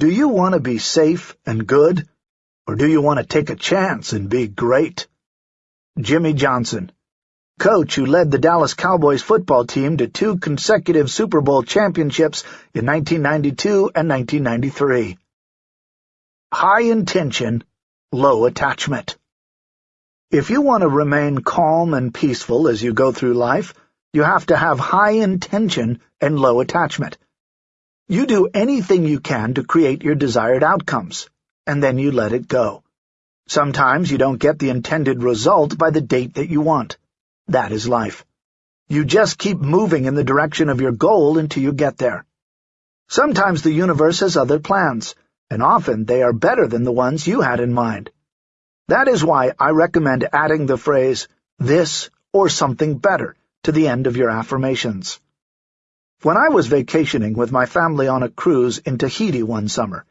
Do you want to be safe and good, or do you want to take a chance and be great? Jimmy Johnson, coach who led the Dallas Cowboys football team to two consecutive Super Bowl championships in 1992 and 1993. High intention, low attachment. If you want to remain calm and peaceful as you go through life, you have to have high intention and low attachment. You do anything you can to create your desired outcomes, and then you let it go. Sometimes you don't get the intended result by the date that you want. That is life. You just keep moving in the direction of your goal until you get there. Sometimes the universe has other plans, and often they are better than the ones you had in mind. That is why I recommend adding the phrase, this or something better, to the end of your affirmations. When I was vacationing with my family on a cruise in Tahiti one summer,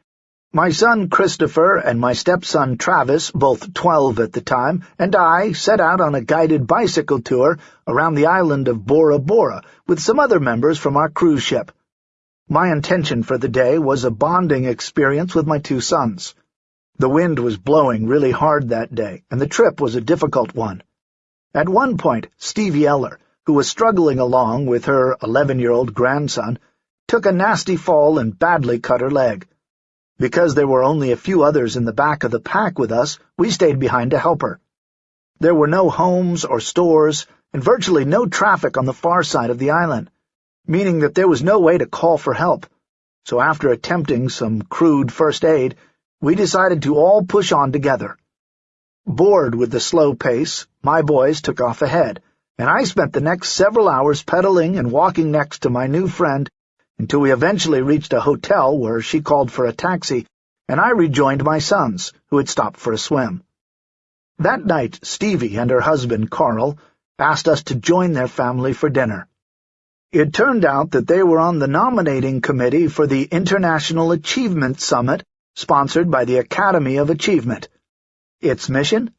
my son Christopher and my stepson Travis, both twelve at the time, and I set out on a guided bicycle tour around the island of Bora Bora with some other members from our cruise ship. My intention for the day was a bonding experience with my two sons. The wind was blowing really hard that day, and the trip was a difficult one. At one point, Stevie Eller, who was struggling along with her eleven-year-old grandson, took a nasty fall and badly cut her leg. Because there were only a few others in the back of the pack with us, we stayed behind to help her. There were no homes or stores, and virtually no traffic on the far side of the island, meaning that there was no way to call for help. So after attempting some crude first aid, we decided to all push on together. Bored with the slow pace, my boys took off ahead, and I spent the next several hours pedaling and walking next to my new friend until we eventually reached a hotel where she called for a taxi, and I rejoined my sons, who had stopped for a swim. That night, Stevie and her husband, Karl, asked us to join their family for dinner. It turned out that they were on the nominating committee for the International Achievement Summit, sponsored by the Academy of Achievement. Its mission?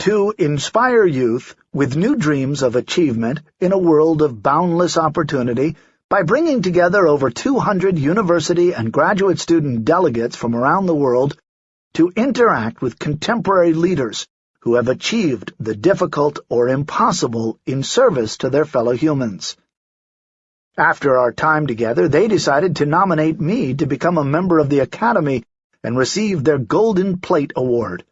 To inspire youth with new dreams of achievement in a world of boundless opportunity by bringing together over 200 university and graduate student delegates from around the world to interact with contemporary leaders who have achieved the difficult or impossible in service to their fellow humans. After our time together, they decided to nominate me to become a member of the Academy and receive their Golden Plate Award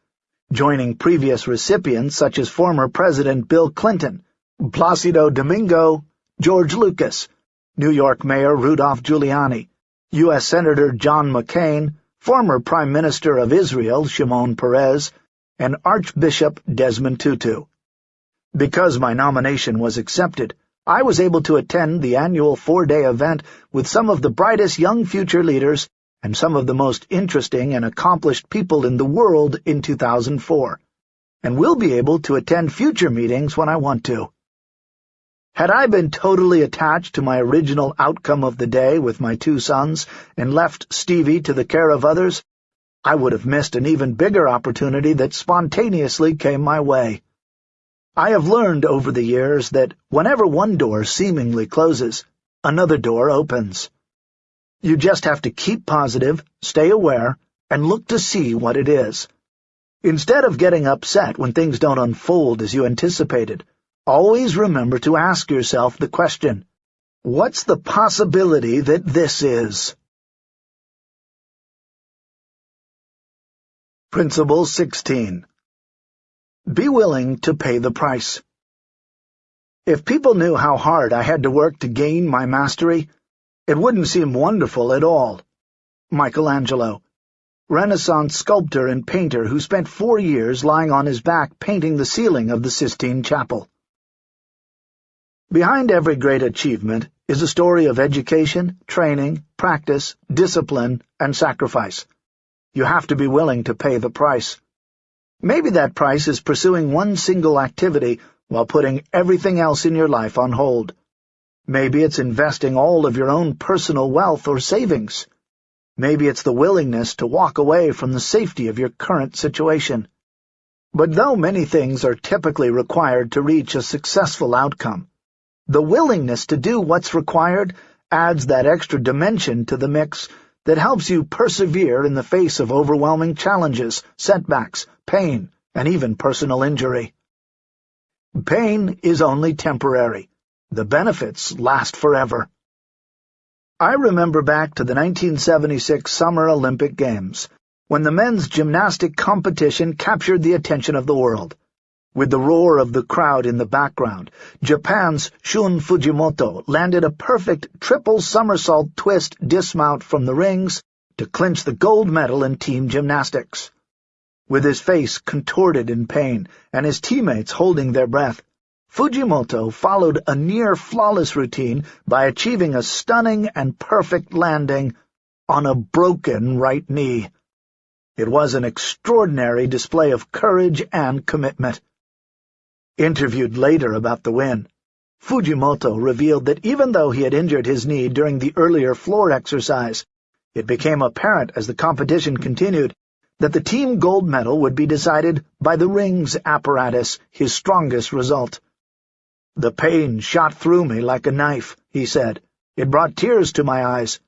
joining previous recipients such as former President Bill Clinton, Placido Domingo, George Lucas, New York Mayor Rudolph Giuliani, U.S. Senator John McCain, former Prime Minister of Israel Shimon Peres, and Archbishop Desmond Tutu. Because my nomination was accepted, I was able to attend the annual four-day event with some of the brightest young future leaders and some of the most interesting and accomplished people in the world in 2004, and will be able to attend future meetings when I want to. Had I been totally attached to my original outcome of the day with my two sons and left Stevie to the care of others, I would have missed an even bigger opportunity that spontaneously came my way. I have learned over the years that whenever one door seemingly closes, another door opens. You just have to keep positive, stay aware, and look to see what it is. Instead of getting upset when things don't unfold as you anticipated, always remember to ask yourself the question, what's the possibility that this is? Principle 16 Be willing to pay the price. If people knew how hard I had to work to gain my mastery, it wouldn't seem wonderful at all. Michelangelo, Renaissance sculptor and painter who spent four years lying on his back painting the ceiling of the Sistine Chapel. Behind every great achievement is a story of education, training, practice, discipline, and sacrifice. You have to be willing to pay the price. Maybe that price is pursuing one single activity while putting everything else in your life on hold. Maybe it's investing all of your own personal wealth or savings. Maybe it's the willingness to walk away from the safety of your current situation. But though many things are typically required to reach a successful outcome, the willingness to do what's required adds that extra dimension to the mix that helps you persevere in the face of overwhelming challenges, setbacks, pain, and even personal injury. Pain is only temporary. The benefits last forever. I remember back to the 1976 Summer Olympic Games, when the men's gymnastic competition captured the attention of the world. With the roar of the crowd in the background, Japan's Shun Fujimoto landed a perfect triple somersault twist dismount from the rings to clinch the gold medal in team gymnastics. With his face contorted in pain and his teammates holding their breath, Fujimoto followed a near-flawless routine by achieving a stunning and perfect landing on a broken right knee. It was an extraordinary display of courage and commitment. Interviewed later about the win, Fujimoto revealed that even though he had injured his knee during the earlier floor exercise, it became apparent as the competition continued that the team gold medal would be decided by the rings apparatus, his strongest result. The pain shot through me like a knife, he said. It brought tears to my eyes.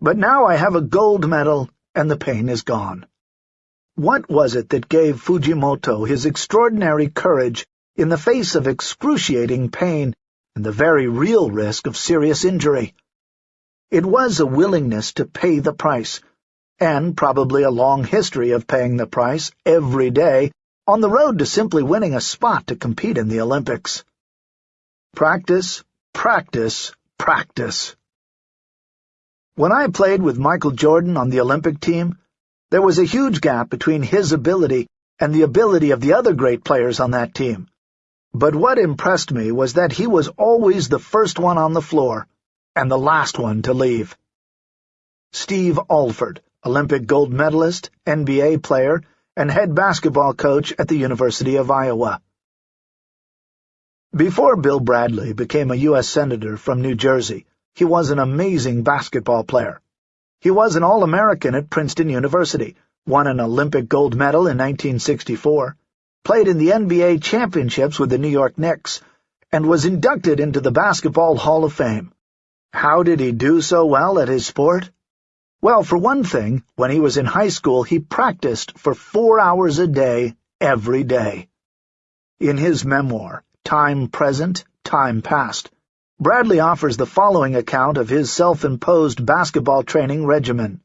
But now I have a gold medal, and the pain is gone. What was it that gave Fujimoto his extraordinary courage in the face of excruciating pain and the very real risk of serious injury. It was a willingness to pay the price, and probably a long history of paying the price every day on the road to simply winning a spot to compete in the Olympics. Practice, practice, practice. When I played with Michael Jordan on the Olympic team, there was a huge gap between his ability and the ability of the other great players on that team. But what impressed me was that he was always the first one on the floor and the last one to leave. Steve Alford, Olympic gold medalist, NBA player, and head basketball coach at the University of Iowa. Before Bill Bradley became a U.S. Senator from New Jersey, he was an amazing basketball player. He was an All-American at Princeton University, won an Olympic gold medal in 1964, played in the NBA championships with the New York Knicks, and was inducted into the Basketball Hall of Fame. How did he do so well at his sport? Well, for one thing, when he was in high school, he practiced for four hours a day, every day. In his memoir, Time Present, Time Past, Bradley offers the following account of his self-imposed basketball training regimen.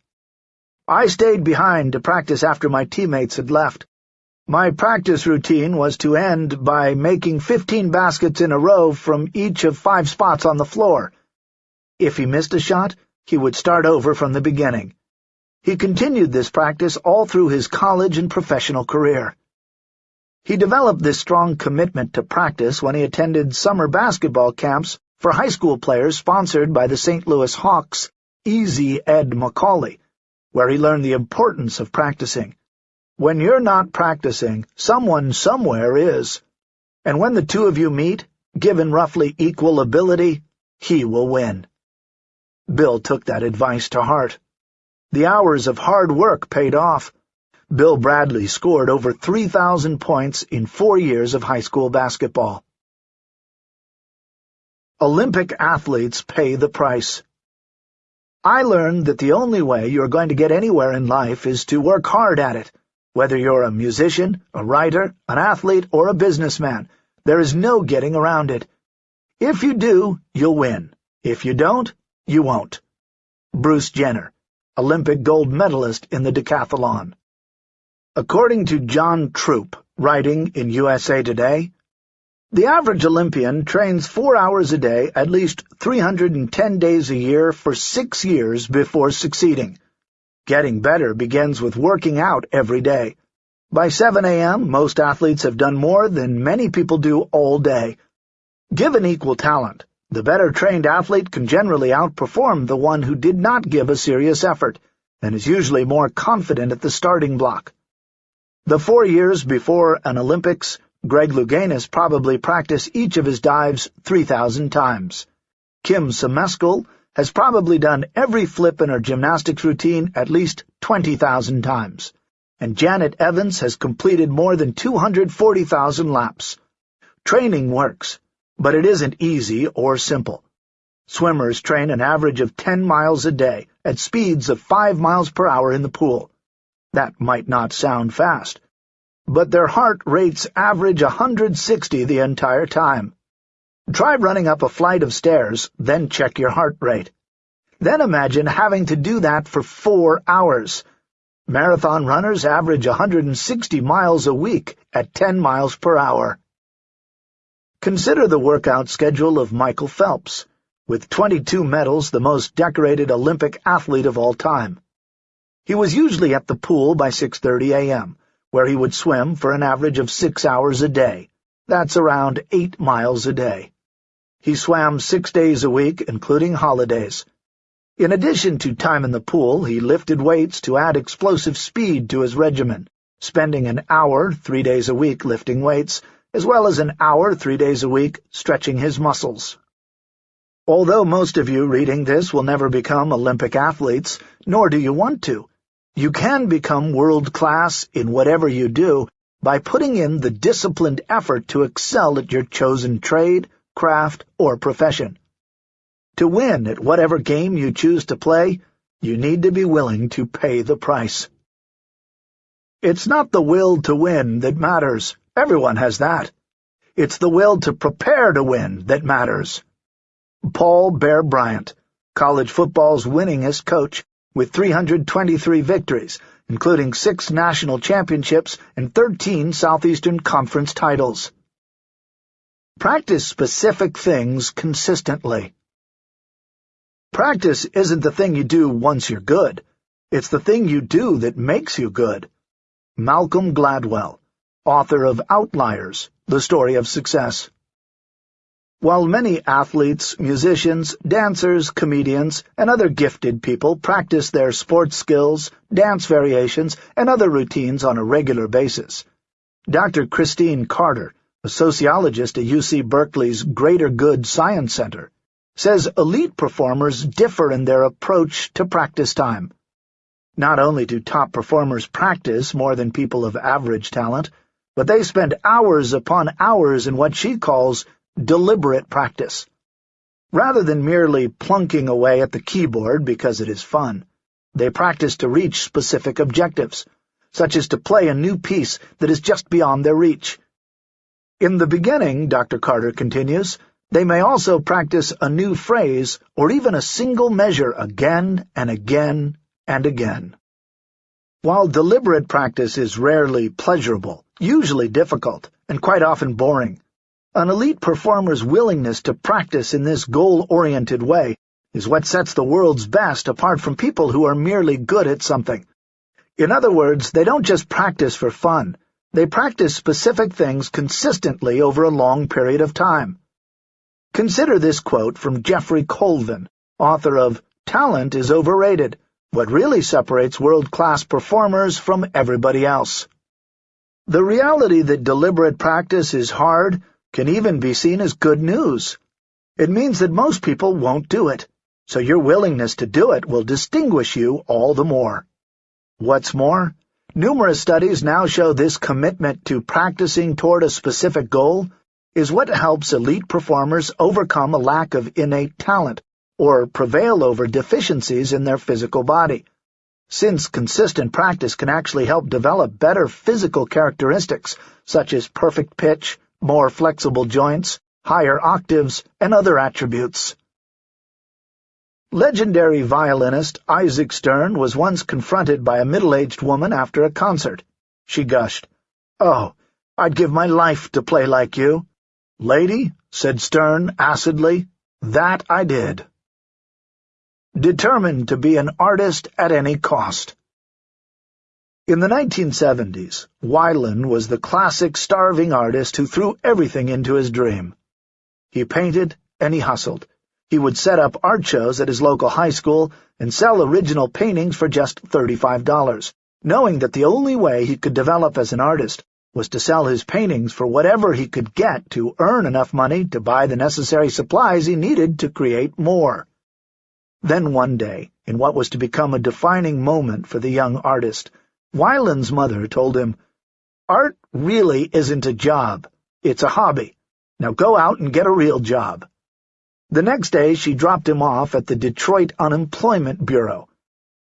I stayed behind to practice after my teammates had left. My practice routine was to end by making fifteen baskets in a row from each of five spots on the floor. If he missed a shot, he would start over from the beginning. He continued this practice all through his college and professional career. He developed this strong commitment to practice when he attended summer basketball camps for high school players sponsored by the St. Louis Hawks' Easy Ed Macauley, where he learned the importance of practicing. When you're not practicing, someone somewhere is. And when the two of you meet, given roughly equal ability, he will win. Bill took that advice to heart. The hours of hard work paid off. Bill Bradley scored over 3,000 points in four years of high school basketball. Olympic athletes pay the price. I learned that the only way you're going to get anywhere in life is to work hard at it. Whether you're a musician, a writer, an athlete, or a businessman, there is no getting around it. If you do, you'll win. If you don't, you won't. Bruce Jenner, Olympic gold medalist in the decathlon. According to John Troop, writing in USA Today, the average Olympian trains four hours a day at least 310 days a year for six years before succeeding. Getting better begins with working out every day. By 7 a.m., most athletes have done more than many people do all day. Given equal talent, the better-trained athlete can generally outperform the one who did not give a serious effort, and is usually more confident at the starting block. The four years before an Olympics, Greg Louganis probably practiced each of his dives 3,000 times. Kim Zmeskal has probably done every flip in her gymnastics routine at least 20,000 times, and Janet Evans has completed more than 240,000 laps. Training works, but it isn't easy or simple. Swimmers train an average of 10 miles a day at speeds of 5 miles per hour in the pool. That might not sound fast, but their heart rates average 160 the entire time. Try running up a flight of stairs, then check your heart rate. Then imagine having to do that for four hours. Marathon runners average 160 miles a week at 10 miles per hour. Consider the workout schedule of Michael Phelps, with 22 medals the most decorated Olympic athlete of all time. He was usually at the pool by 6.30 a.m., where he would swim for an average of six hours a day. That's around eight miles a day. He swam six days a week, including holidays. In addition to time in the pool, he lifted weights to add explosive speed to his regimen, spending an hour three days a week lifting weights, as well as an hour three days a week stretching his muscles. Although most of you reading this will never become Olympic athletes, nor do you want to, you can become world-class in whatever you do by putting in the disciplined effort to excel at your chosen trade, craft, or profession. To win at whatever game you choose to play, you need to be willing to pay the price. It's not the will to win that matters. Everyone has that. It's the will to prepare to win that matters. Paul Bear Bryant, college football's winningest coach, with 323 victories, including six national championships and 13 Southeastern Conference titles. Practice specific things consistently. Practice isn't the thing you do once you're good. It's the thing you do that makes you good. Malcolm Gladwell, author of Outliers, The Story of Success. While many athletes, musicians, dancers, comedians, and other gifted people practice their sports skills, dance variations, and other routines on a regular basis, Dr. Christine Carter a sociologist at UC Berkeley's Greater Good Science Center, says elite performers differ in their approach to practice time. Not only do top performers practice more than people of average talent, but they spend hours upon hours in what she calls deliberate practice. Rather than merely plunking away at the keyboard because it is fun, they practice to reach specific objectives, such as to play a new piece that is just beyond their reach, in the beginning, Dr. Carter continues, they may also practice a new phrase or even a single measure again and again and again. While deliberate practice is rarely pleasurable, usually difficult, and quite often boring, an elite performer's willingness to practice in this goal-oriented way is what sets the world's best apart from people who are merely good at something. In other words, they don't just practice for fun. They practice specific things consistently over a long period of time. Consider this quote from Jeffrey Colvin, author of Talent is Overrated, What Really Separates World-Class Performers from Everybody Else. The reality that deliberate practice is hard can even be seen as good news. It means that most people won't do it, so your willingness to do it will distinguish you all the more. What's more, Numerous studies now show this commitment to practicing toward a specific goal is what helps elite performers overcome a lack of innate talent or prevail over deficiencies in their physical body. Since consistent practice can actually help develop better physical characteristics, such as perfect pitch, more flexible joints, higher octaves, and other attributes. Legendary violinist Isaac Stern was once confronted by a middle-aged woman after a concert. She gushed, "Oh, I'd give my life to play like you." "Lady," said Stern acidly, "that I did." Determined to be an artist at any cost. In the 1970s, Wyland was the classic starving artist who threw everything into his dream. He painted and he hustled. He would set up art shows at his local high school and sell original paintings for just $35, knowing that the only way he could develop as an artist was to sell his paintings for whatever he could get to earn enough money to buy the necessary supplies he needed to create more. Then one day, in what was to become a defining moment for the young artist, Wyland's mother told him, Art really isn't a job. It's a hobby. Now go out and get a real job. The next day she dropped him off at the Detroit Unemployment Bureau.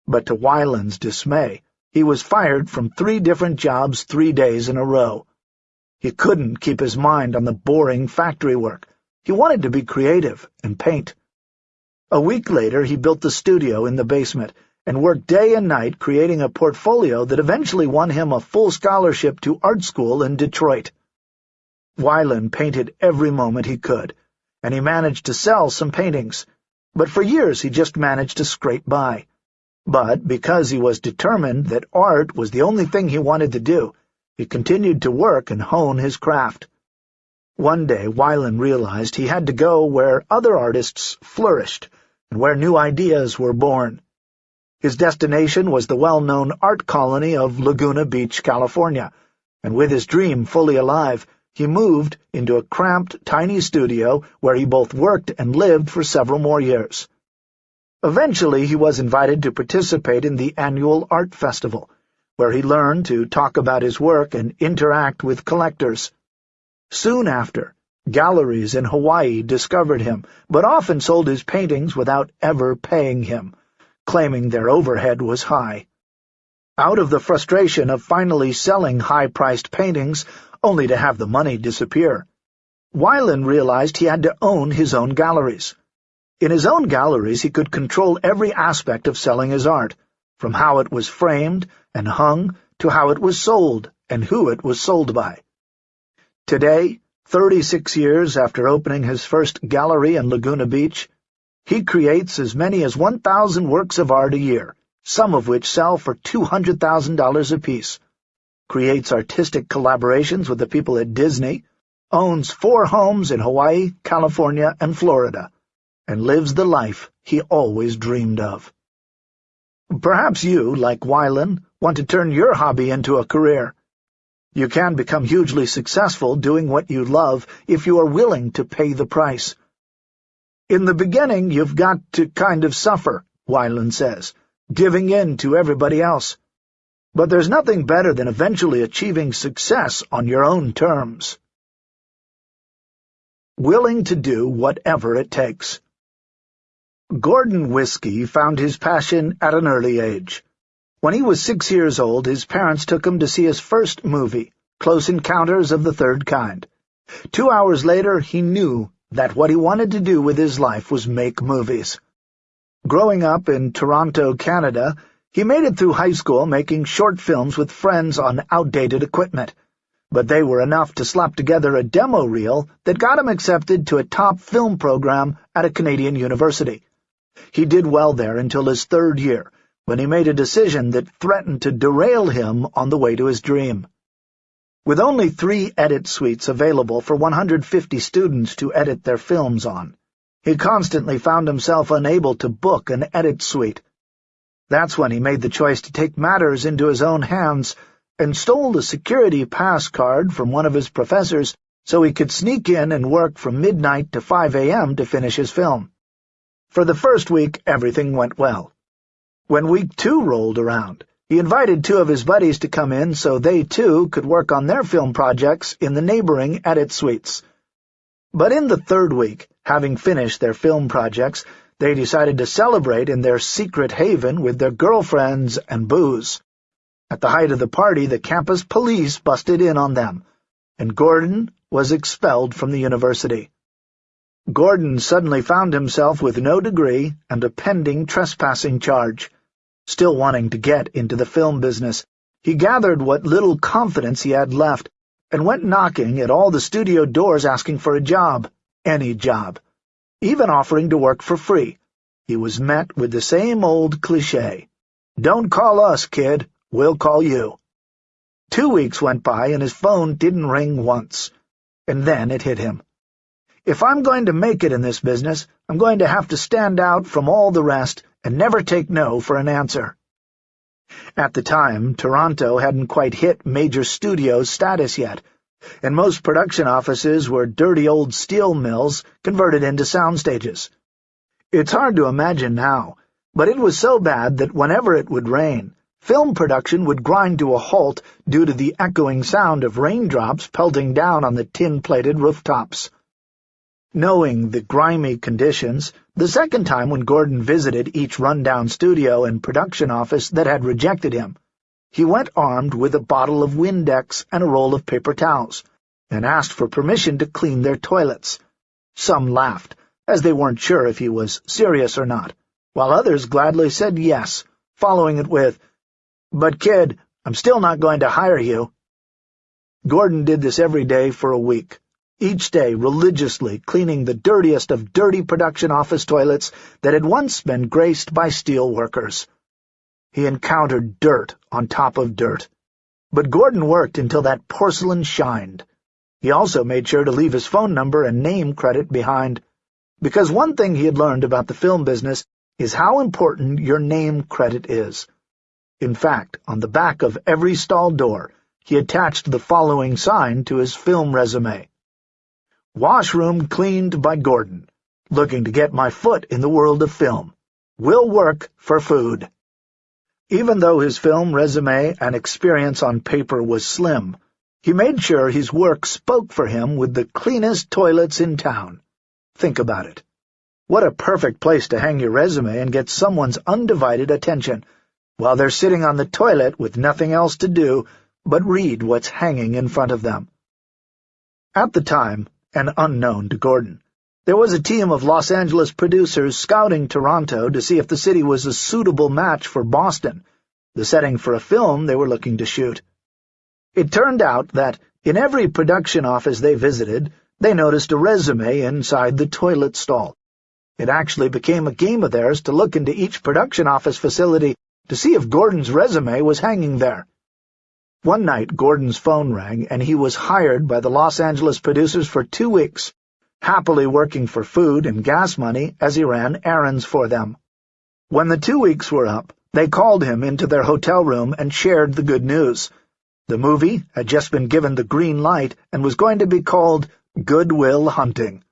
But to Wyland's dismay, he was fired from three different jobs three days in a row. He couldn't keep his mind on the boring factory work. He wanted to be creative and paint. A week later he built the studio in the basement and worked day and night creating a portfolio that eventually won him a full scholarship to art school in Detroit. Wyland painted every moment he could, and he managed to sell some paintings, but for years he just managed to scrape by. But because he was determined that art was the only thing he wanted to do, he continued to work and hone his craft. One day Wyland realized he had to go where other artists flourished and where new ideas were born. His destination was the well-known art colony of Laguna Beach, California, and with his dream fully alive, he moved into a cramped, tiny studio where he both worked and lived for several more years. Eventually he was invited to participate in the annual art festival, where he learned to talk about his work and interact with collectors. Soon after, galleries in Hawaii discovered him, but often sold his paintings without ever paying him, claiming their overhead was high. Out of the frustration of finally selling high-priced paintings, only to have the money disappear. Wyland realized he had to own his own galleries. In his own galleries he could control every aspect of selling his art, from how it was framed and hung to how it was sold and who it was sold by. Today, 36 years after opening his first gallery in Laguna Beach, he creates as many as 1,000 works of art a year, some of which sell for $200,000 apiece creates artistic collaborations with the people at Disney, owns four homes in Hawaii, California, and Florida, and lives the life he always dreamed of. Perhaps you, like Wyland, want to turn your hobby into a career. You can become hugely successful doing what you love if you are willing to pay the price. In the beginning, you've got to kind of suffer, Wyland says, giving in to everybody else. But there's nothing better than eventually achieving success on your own terms. Willing to do whatever it takes. Gordon Whiskey found his passion at an early age. When he was six years old, his parents took him to see his first movie, Close Encounters of the Third Kind. Two hours later, he knew that what he wanted to do with his life was make movies. Growing up in Toronto, Canada, he made it through high school making short films with friends on outdated equipment, but they were enough to slap together a demo reel that got him accepted to a top film program at a Canadian university. He did well there until his third year, when he made a decision that threatened to derail him on the way to his dream. With only three edit suites available for 150 students to edit their films on, he constantly found himself unable to book an edit suite, that's when he made the choice to take matters into his own hands and stole the security pass card from one of his professors so he could sneak in and work from midnight to 5 a.m. to finish his film. For the first week, everything went well. When week two rolled around, he invited two of his buddies to come in so they, too, could work on their film projects in the neighboring edit suites. But in the third week, having finished their film projects, they decided to celebrate in their secret haven with their girlfriends and booze. At the height of the party, the campus police busted in on them, and Gordon was expelled from the university. Gordon suddenly found himself with no degree and a pending trespassing charge. Still wanting to get into the film business, he gathered what little confidence he had left and went knocking at all the studio doors asking for a job, any job even offering to work for free. He was met with the same old cliché. Don't call us, kid. We'll call you. Two weeks went by and his phone didn't ring once. And then it hit him. If I'm going to make it in this business, I'm going to have to stand out from all the rest and never take no for an answer. At the time, Toronto hadn't quite hit major studios status yet, and most production offices were dirty old steel mills converted into sound stages. It's hard to imagine now, but it was so bad that whenever it would rain, film production would grind to a halt due to the echoing sound of raindrops pelting down on the tin-plated rooftops. Knowing the grimy conditions, the second time when Gordon visited each rundown studio and production office that had rejected him, he went armed with a bottle of Windex and a roll of paper towels, and asked for permission to clean their toilets. Some laughed, as they weren't sure if he was serious or not, while others gladly said yes, following it with, But, kid, I'm still not going to hire you. Gordon did this every day for a week, each day religiously cleaning the dirtiest of dirty production office toilets that had once been graced by steel workers. He encountered dirt on top of dirt. But Gordon worked until that porcelain shined. He also made sure to leave his phone number and name credit behind, because one thing he had learned about the film business is how important your name credit is. In fact, on the back of every stall door, he attached the following sign to his film resume. Washroom cleaned by Gordon. Looking to get my foot in the world of film. Will work for food. Even though his film resume and experience on paper was slim, he made sure his work spoke for him with the cleanest toilets in town. Think about it. What a perfect place to hang your resume and get someone's undivided attention, while they're sitting on the toilet with nothing else to do but read what's hanging in front of them. At the time, and unknown to Gordon, there was a team of Los Angeles producers scouting Toronto to see if the city was a suitable match for Boston, the setting for a film they were looking to shoot. It turned out that, in every production office they visited, they noticed a resume inside the toilet stall. It actually became a game of theirs to look into each production office facility to see if Gordon's resume was hanging there. One night Gordon's phone rang, and he was hired by the Los Angeles producers for two weeks, happily working for food and gas money as he ran errands for them. When the two weeks were up, they called him into their hotel room and shared the good news. The movie had just been given the green light and was going to be called Good Will Hunting.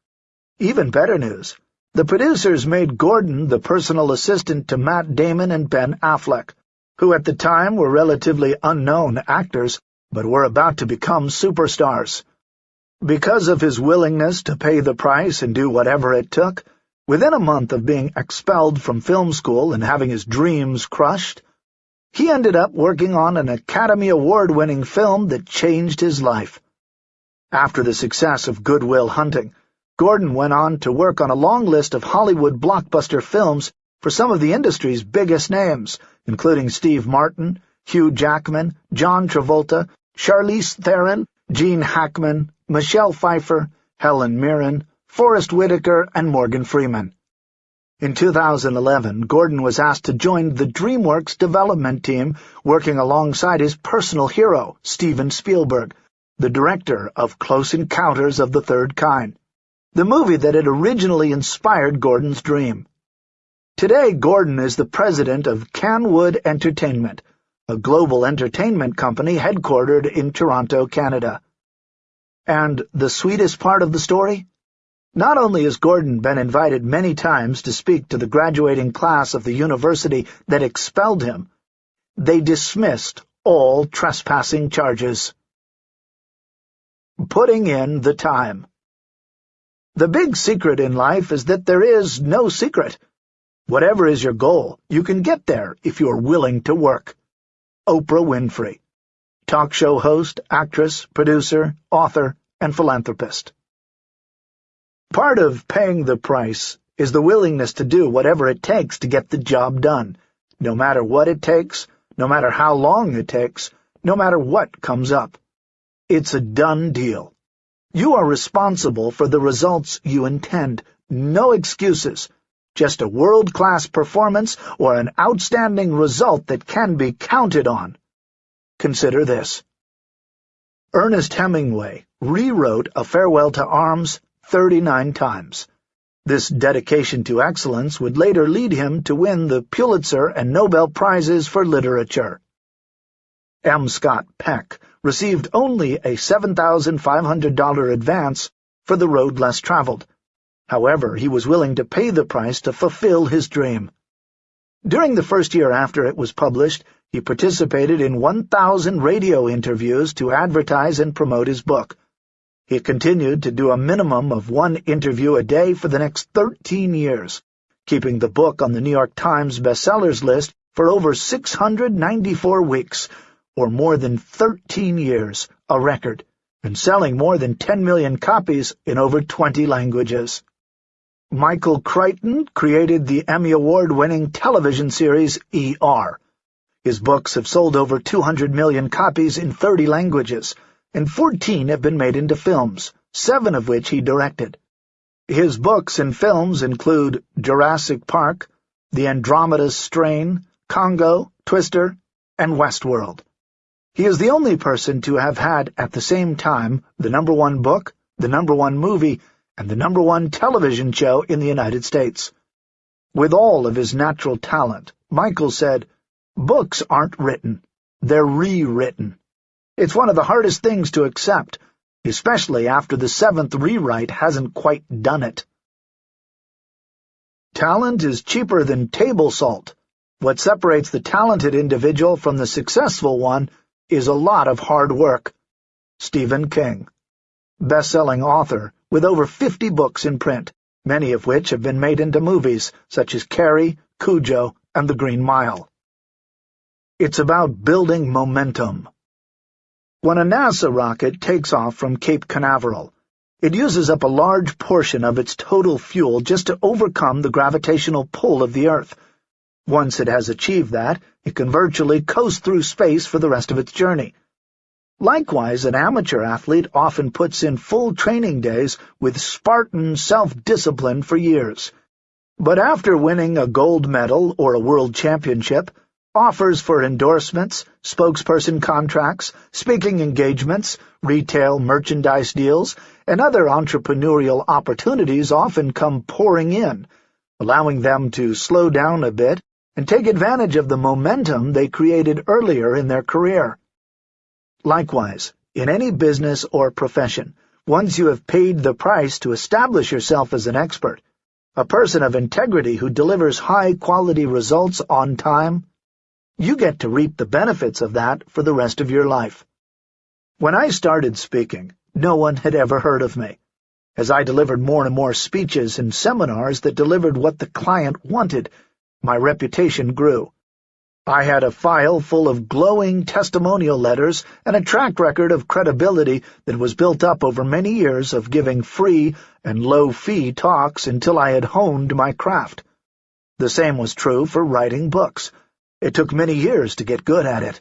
Even better news. The producers made Gordon the personal assistant to Matt Damon and Ben Affleck, who at the time were relatively unknown actors, but were about to become superstars. Because of his willingness to pay the price and do whatever it took, within a month of being expelled from film school and having his dreams crushed, he ended up working on an Academy Award-winning film that changed his life. After the success of Good Will Hunting, Gordon went on to work on a long list of Hollywood blockbuster films for some of the industry's biggest names, including Steve Martin, Hugh Jackman, John Travolta, Charlize Theron, Gene Hackman, Michelle Pfeiffer, Helen Mirren, Forest Whitaker, and Morgan Freeman. In 2011, Gordon was asked to join the DreamWorks development team working alongside his personal hero, Steven Spielberg, the director of Close Encounters of the Third Kind, the movie that had originally inspired Gordon's dream. Today, Gordon is the president of Canwood Entertainment, a global entertainment company headquartered in Toronto, Canada. And the sweetest part of the story? Not only has Gordon been invited many times to speak to the graduating class of the university that expelled him, they dismissed all trespassing charges. Putting in the time. The big secret in life is that there is no secret. Whatever is your goal, you can get there if you're willing to work. Oprah Winfrey. Talk show host, actress, producer, author, and philanthropist. Part of paying the price is the willingness to do whatever it takes to get the job done, no matter what it takes, no matter how long it takes, no matter what comes up. It's a done deal. You are responsible for the results you intend. No excuses. Just a world-class performance or an outstanding result that can be counted on. Consider this. Ernest Hemingway rewrote A Farewell to Arms 39 times. This dedication to excellence would later lead him to win the Pulitzer and Nobel Prizes for Literature. M. Scott Peck received only a $7,500 advance for The Road Less Traveled. However, he was willing to pay the price to fulfill his dream. During the first year after it was published, he participated in 1,000 radio interviews to advertise and promote his book. He continued to do a minimum of one interview a day for the next 13 years, keeping the book on the New York Times bestsellers list for over 694 weeks, or more than 13 years, a record, and selling more than 10 million copies in over 20 languages. Michael Crichton created the Emmy Award-winning television series ER. His books have sold over 200 million copies in 30 languages, and 14 have been made into films, seven of which he directed. His books and films include Jurassic Park, The Andromeda Strain, Congo, Twister, and Westworld. He is the only person to have had at the same time the number one book, the number one movie, and the number one television show in the United States. With all of his natural talent, Michael said, Books aren't written, they're rewritten. It's one of the hardest things to accept, especially after the seventh rewrite hasn't quite done it. Talent is cheaper than table salt. What separates the talented individual from the successful one is a lot of hard work. Stephen King Best-selling author, with over 50 books in print, many of which have been made into movies, such as Carrie, Cujo, and The Green Mile. It's about building momentum. When a NASA rocket takes off from Cape Canaveral, it uses up a large portion of its total fuel just to overcome the gravitational pull of the Earth. Once it has achieved that, it can virtually coast through space for the rest of its journey. Likewise, an amateur athlete often puts in full training days with Spartan self-discipline for years. But after winning a gold medal or a world championship, offers for endorsements, spokesperson contracts, speaking engagements, retail merchandise deals, and other entrepreneurial opportunities often come pouring in, allowing them to slow down a bit and take advantage of the momentum they created earlier in their career. Likewise, in any business or profession, once you have paid the price to establish yourself as an expert, a person of integrity who delivers high-quality results on time, you get to reap the benefits of that for the rest of your life. When I started speaking, no one had ever heard of me. As I delivered more and more speeches and seminars that delivered what the client wanted, my reputation grew. I had a file full of glowing testimonial letters and a track record of credibility that was built up over many years of giving free and low-fee talks until I had honed my craft. The same was true for writing books. It took many years to get good at it.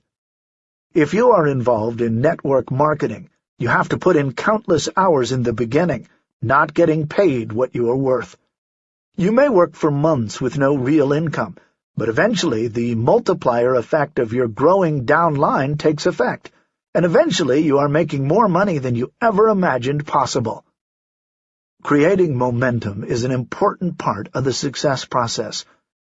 If you are involved in network marketing, you have to put in countless hours in the beginning, not getting paid what you are worth. You may work for months with no real income, but eventually the multiplier effect of your growing downline takes effect, and eventually you are making more money than you ever imagined possible. Creating momentum is an important part of the success process.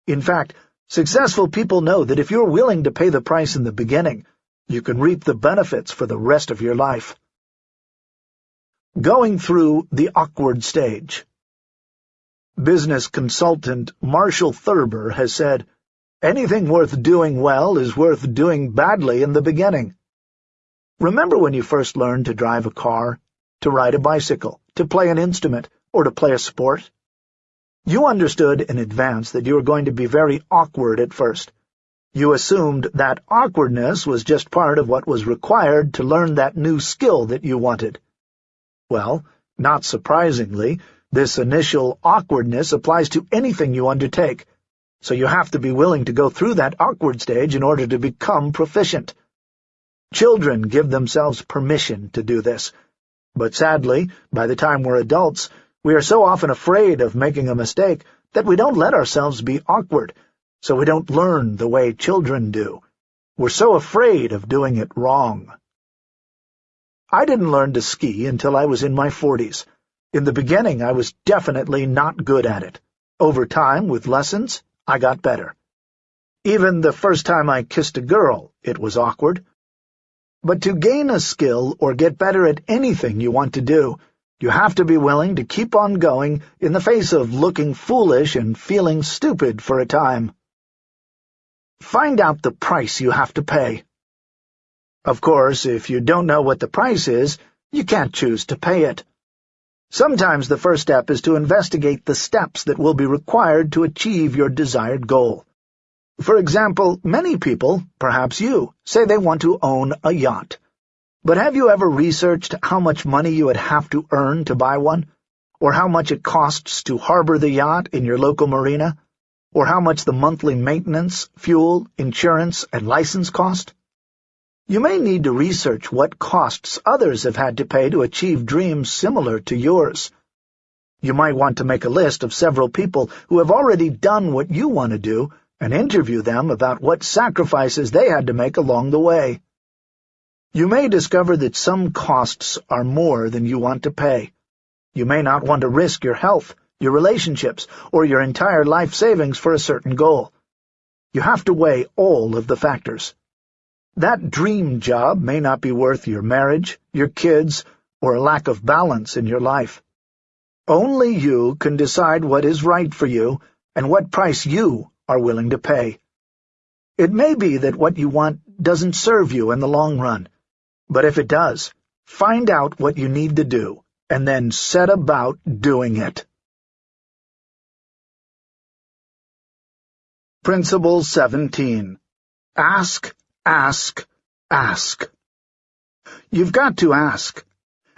In fact, Successful people know that if you're willing to pay the price in the beginning, you can reap the benefits for the rest of your life. Going through the awkward stage Business consultant Marshall Thurber has said, Anything worth doing well is worth doing badly in the beginning. Remember when you first learned to drive a car, to ride a bicycle, to play an instrument, or to play a sport? You understood in advance that you were going to be very awkward at first. You assumed that awkwardness was just part of what was required to learn that new skill that you wanted. Well, not surprisingly, this initial awkwardness applies to anything you undertake, so you have to be willing to go through that awkward stage in order to become proficient. Children give themselves permission to do this, but sadly, by the time we're adults, we are so often afraid of making a mistake that we don't let ourselves be awkward, so we don't learn the way children do. We're so afraid of doing it wrong. I didn't learn to ski until I was in my forties. In the beginning, I was definitely not good at it. Over time, with lessons, I got better. Even the first time I kissed a girl, it was awkward. But to gain a skill or get better at anything you want to do, you have to be willing to keep on going in the face of looking foolish and feeling stupid for a time. Find out the price you have to pay. Of course, if you don't know what the price is, You can't choose to pay it. Sometimes the first step is to investigate the steps that will be required to achieve your desired goal. For example, many people, perhaps you, say they want to own a yacht. But have you ever researched how much money you would have to earn to buy one? Or how much it costs to harbor the yacht in your local marina? Or how much the monthly maintenance, fuel, insurance, and license cost? You may need to research what costs others have had to pay to achieve dreams similar to yours. You might want to make a list of several people who have already done what you want to do and interview them about what sacrifices they had to make along the way. You may discover that some costs are more than you want to pay. You may not want to risk your health, your relationships, or your entire life savings for a certain goal. You have to weigh all of the factors. That dream job may not be worth your marriage, your kids, or a lack of balance in your life. Only you can decide what is right for you and what price you are willing to pay. It may be that what you want doesn't serve you in the long run, but if it does, find out what you need to do, and then set about doing it. Principle 17. Ask Ask, ask. You've got to ask.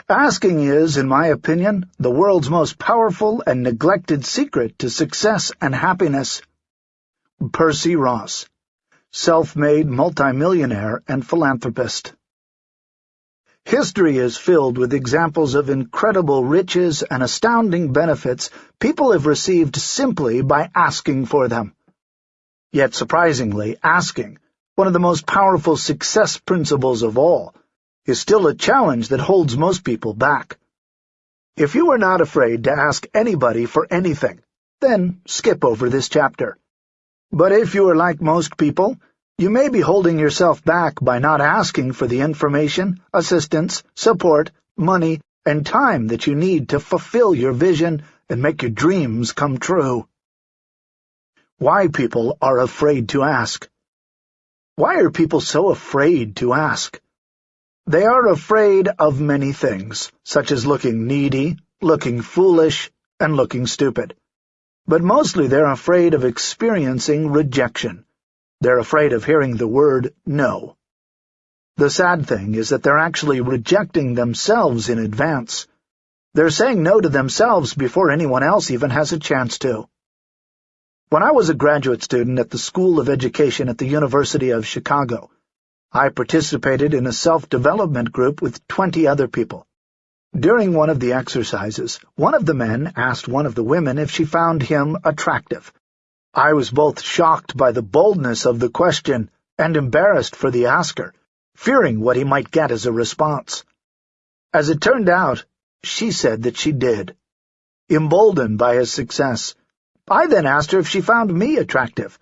Asking is, in my opinion, the world's most powerful and neglected secret to success and happiness. Percy Ross, self-made multimillionaire and philanthropist. History is filled with examples of incredible riches and astounding benefits people have received simply by asking for them. Yet surprisingly, asking one of the most powerful success principles of all, is still a challenge that holds most people back. If you are not afraid to ask anybody for anything, then skip over this chapter. But if you are like most people, you may be holding yourself back by not asking for the information, assistance, support, money, and time that you need to fulfill your vision and make your dreams come true. Why people are afraid to ask. Why are people so afraid to ask? They are afraid of many things, such as looking needy, looking foolish, and looking stupid. But mostly they're afraid of experiencing rejection. They're afraid of hearing the word no. The sad thing is that they're actually rejecting themselves in advance. They're saying no to themselves before anyone else even has a chance to. When I was a graduate student at the School of Education at the University of Chicago, I participated in a self-development group with 20 other people. During one of the exercises, one of the men asked one of the women if she found him attractive. I was both shocked by the boldness of the question and embarrassed for the asker, fearing what he might get as a response. As it turned out, she said that she did. Emboldened by his success, I then asked her if she found me attractive.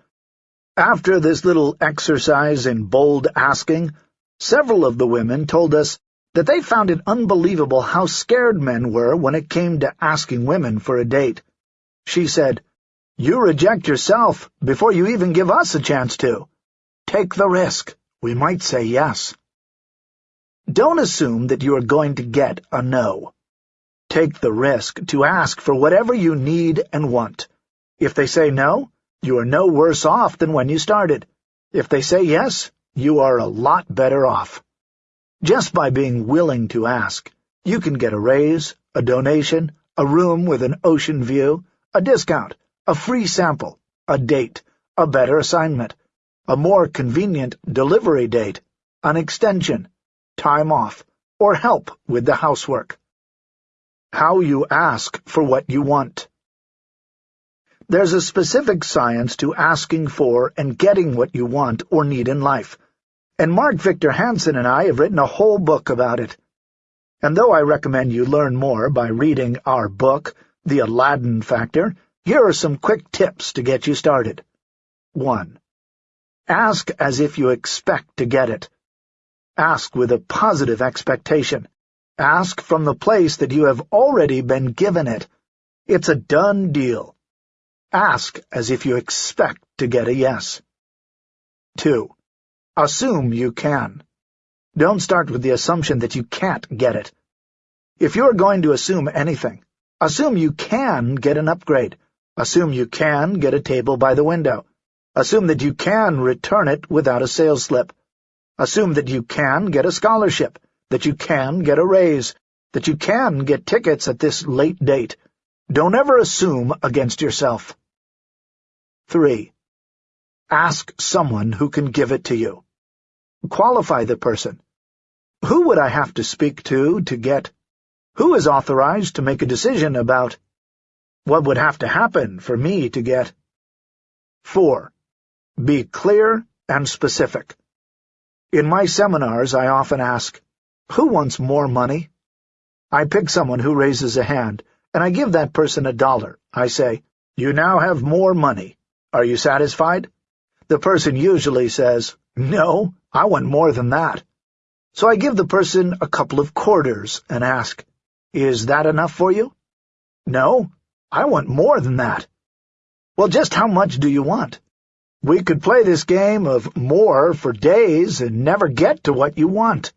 After this little exercise in bold asking, several of the women told us that they found it unbelievable how scared men were when it came to asking women for a date. She said, You reject yourself before you even give us a chance to. Take the risk. We might say yes. Don't assume that you are going to get a no. Take the risk to ask for whatever you need and want. If they say no, you are no worse off than when you started. If they say yes, you are a lot better off. Just by being willing to ask, you can get a raise, a donation, a room with an ocean view, a discount, a free sample, a date, a better assignment, a more convenient delivery date, an extension, time off, or help with the housework. How you ask for what you want. There's a specific science to asking for and getting what you want or need in life, and Mark Victor Hansen and I have written a whole book about it. And though I recommend you learn more by reading our book, The Aladdin Factor, here are some quick tips to get you started. 1. Ask as if you expect to get it. Ask with a positive expectation. Ask from the place that you have already been given it. It's a done deal. Ask as if you expect to get a yes. 2. Assume you can. Don't start with the assumption that you can't get it. If you're going to assume anything, assume you can get an upgrade. Assume you can get a table by the window. Assume that you can return it without a sales slip. Assume that you can get a scholarship, that you can get a raise, that you can get tickets at this late date. Don't ever assume against yourself. 3. Ask someone who can give it to you. Qualify the person. Who would I have to speak to to get? Who is authorized to make a decision about? What would have to happen for me to get? 4. Be clear and specific. In my seminars, I often ask, Who wants more money? I pick someone who raises a hand, and I give that person a dollar. I say, You now have more money. Are you satisfied? The person usually says, No, I want more than that. So I give the person a couple of quarters and ask, Is that enough for you? No, I want more than that. Well, just how much do you want? We could play this game of more for days and never get to what you want.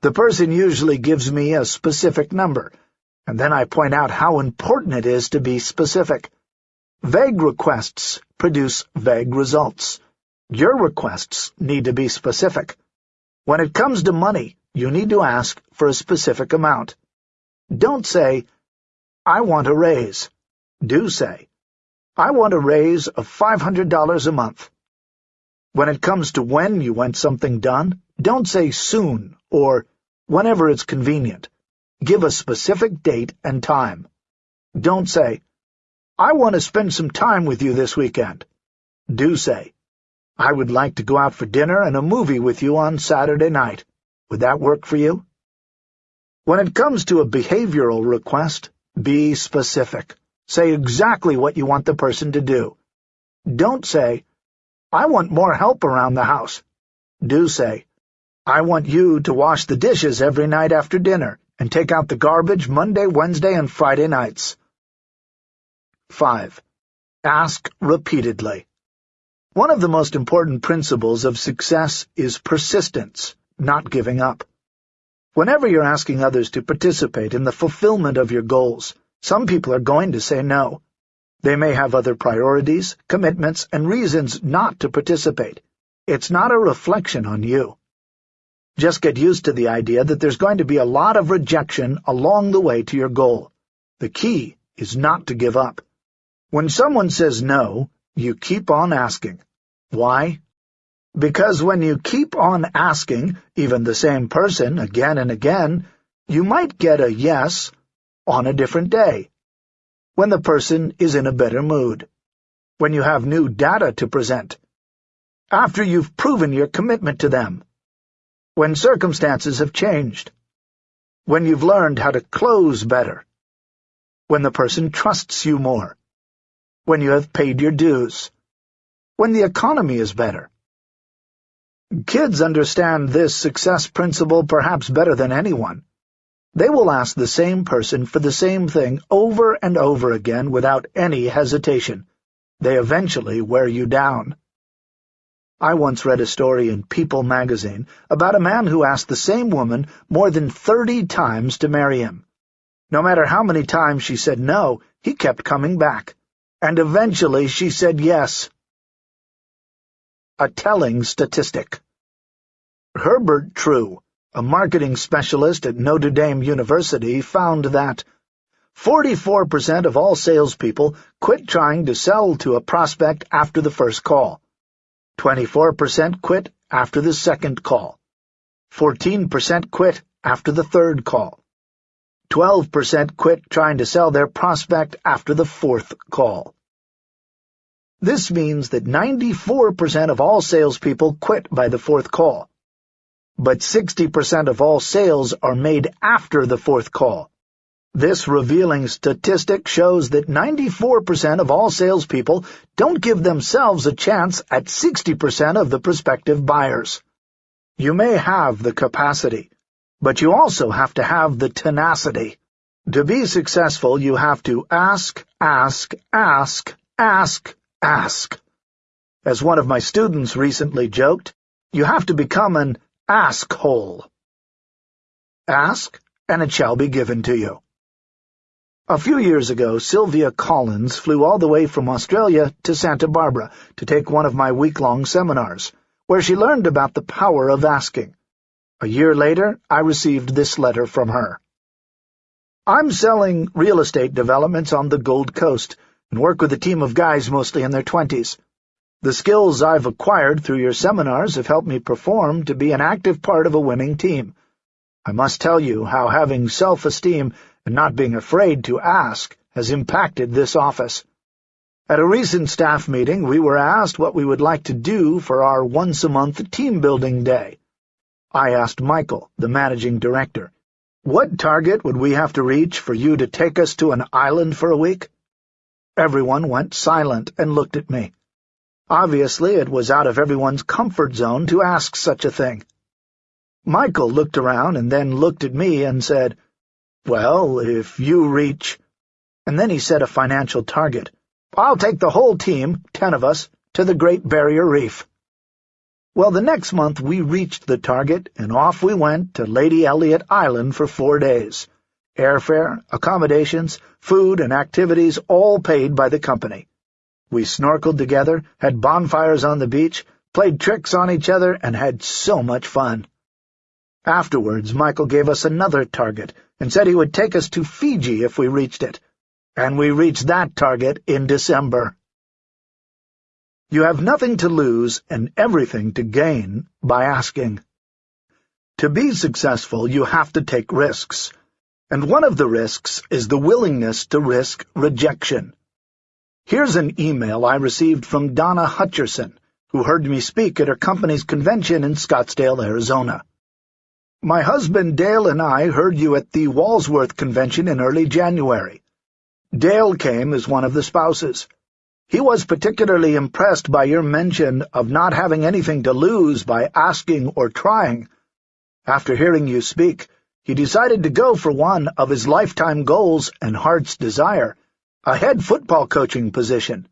The person usually gives me a specific number, and then I point out how important it is to be specific. Vague requests produce vague results. Your requests need to be specific. When it comes to money, you need to ask for a specific amount. Don't say, I want a raise. Do say, I want a raise of $500 a month. When it comes to when you want something done, don't say soon or whenever it's convenient. Give a specific date and time. Don't say, I want to spend some time with you this weekend. Do say, I would like to go out for dinner and a movie with you on Saturday night. Would that work for you? When it comes to a behavioral request, be specific. Say exactly what you want the person to do. Don't say, I want more help around the house. Do say, I want you to wash the dishes every night after dinner and take out the garbage Monday, Wednesday, and Friday nights. 5. Ask repeatedly. One of the most important principles of success is persistence, not giving up. Whenever you're asking others to participate in the fulfillment of your goals, some people are going to say no. They may have other priorities, commitments, and reasons not to participate. It's not a reflection on you. Just get used to the idea that there's going to be a lot of rejection along the way to your goal. The key is not to give up. When someone says no, you keep on asking. Why? Because when you keep on asking, even the same person, again and again, you might get a yes on a different day, when the person is in a better mood, when you have new data to present, after you've proven your commitment to them, when circumstances have changed, when you've learned how to close better, when the person trusts you more, when you have paid your dues, when the economy is better. Kids understand this success principle perhaps better than anyone. They will ask the same person for the same thing over and over again without any hesitation. They eventually wear you down. I once read a story in People magazine about a man who asked the same woman more than thirty times to marry him. No matter how many times she said no, he kept coming back, and eventually she said yes. A telling statistic. Herbert True, a marketing specialist at Notre Dame University, found that 44% of all salespeople quit trying to sell to a prospect after the first call. 24% quit after the second call. 14% quit after the third call. 12% quit trying to sell their prospect after the fourth call. This means that 94% of all salespeople quit by the fourth call. But 60% of all sales are made after the fourth call. This revealing statistic shows that 94% of all salespeople don't give themselves a chance at 60% of the prospective buyers. You may have the capacity, but you also have to have the tenacity. To be successful, you have to ask, ask, ask, ask, ask. As one of my students recently joked, you have to become an ask hole. Ask, and it shall be given to you. A few years ago, Sylvia Collins flew all the way from Australia to Santa Barbara to take one of my week-long seminars, where she learned about the power of asking. A year later, I received this letter from her. I'm selling real estate developments on the Gold Coast and work with a team of guys mostly in their twenties. The skills I've acquired through your seminars have helped me perform to be an active part of a winning team. I must tell you how having self-esteem and not being afraid to ask has impacted this office. At a recent staff meeting, we were asked what we would like to do for our once-a-month team-building day. I asked Michael, the managing director, what target would we have to reach for you to take us to an island for a week? Everyone went silent and looked at me. Obviously, it was out of everyone's comfort zone to ask such a thing. Michael looked around and then looked at me and said, well, if you reach... And then he set a financial target. I'll take the whole team, ten of us, to the Great Barrier Reef. Well, the next month we reached the target, and off we went to Lady Elliot Island for four days. Airfare, accommodations, food, and activities all paid by the company. We snorkeled together, had bonfires on the beach, played tricks on each other, and had so much fun. Afterwards, Michael gave us another target and said he would take us to Fiji if we reached it. And we reached that target in December. You have nothing to lose and everything to gain by asking. To be successful, you have to take risks. And one of the risks is the willingness to risk rejection. Here's an email I received from Donna Hutcherson, who heard me speak at her company's convention in Scottsdale, Arizona. My husband Dale and I heard you at the Walsworth Convention in early January. Dale came as one of the spouses. He was particularly impressed by your mention of not having anything to lose by asking or trying. After hearing you speak, he decided to go for one of his lifetime goals and heart's desire, a head football coaching position.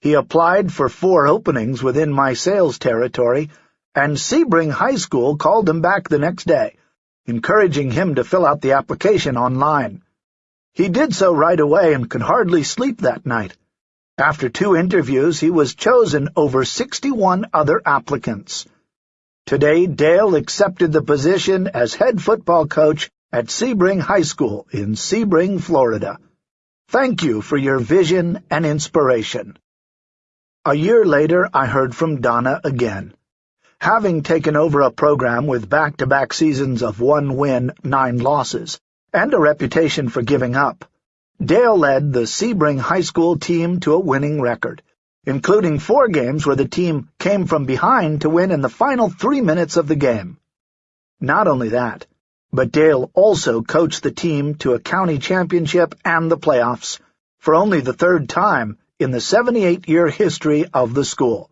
He applied for four openings within my sales territory and Sebring High School called him back the next day, encouraging him to fill out the application online. He did so right away and could hardly sleep that night. After two interviews, he was chosen over 61 other applicants. Today, Dale accepted the position as head football coach at Sebring High School in Sebring, Florida. Thank you for your vision and inspiration. A year later, I heard from Donna again. Having taken over a program with back-to-back -back seasons of one win, nine losses, and a reputation for giving up, Dale led the Sebring High School team to a winning record, including four games where the team came from behind to win in the final three minutes of the game. Not only that, but Dale also coached the team to a county championship and the playoffs, for only the third time in the 78-year history of the school.